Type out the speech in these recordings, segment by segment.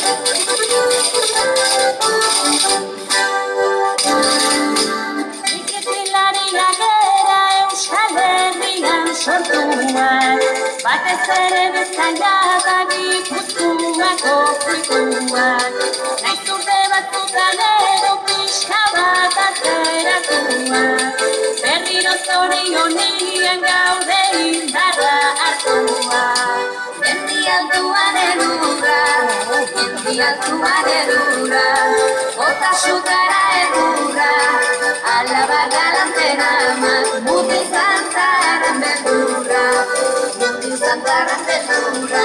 Nik ezikielari gadera eushalerria santuena bate zer bestangataki kutsua kofrikuan edo kristala da zeira tuar perrinor gaudei mendi altuaren urra Ota sutara edurra, alaba galantena amak Mutil zantaren beldurra, mutil zantaren beldurra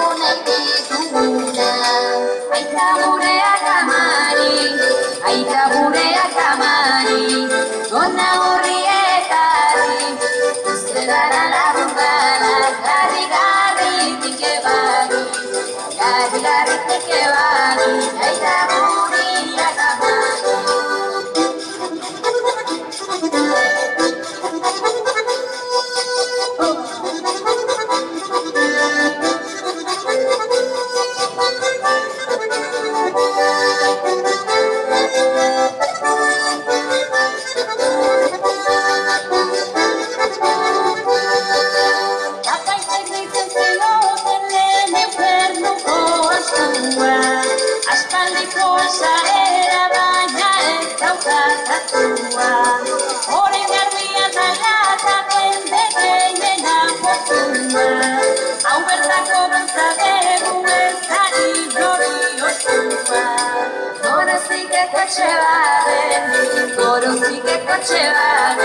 la la la la Aspaldiko sarera baina ez daukat atua Horen garbia talata jende gehiena portua Hau bertako bantza dugu ez da inori ostua. Gorozikeko etxe baden, gorozikeko etxe baden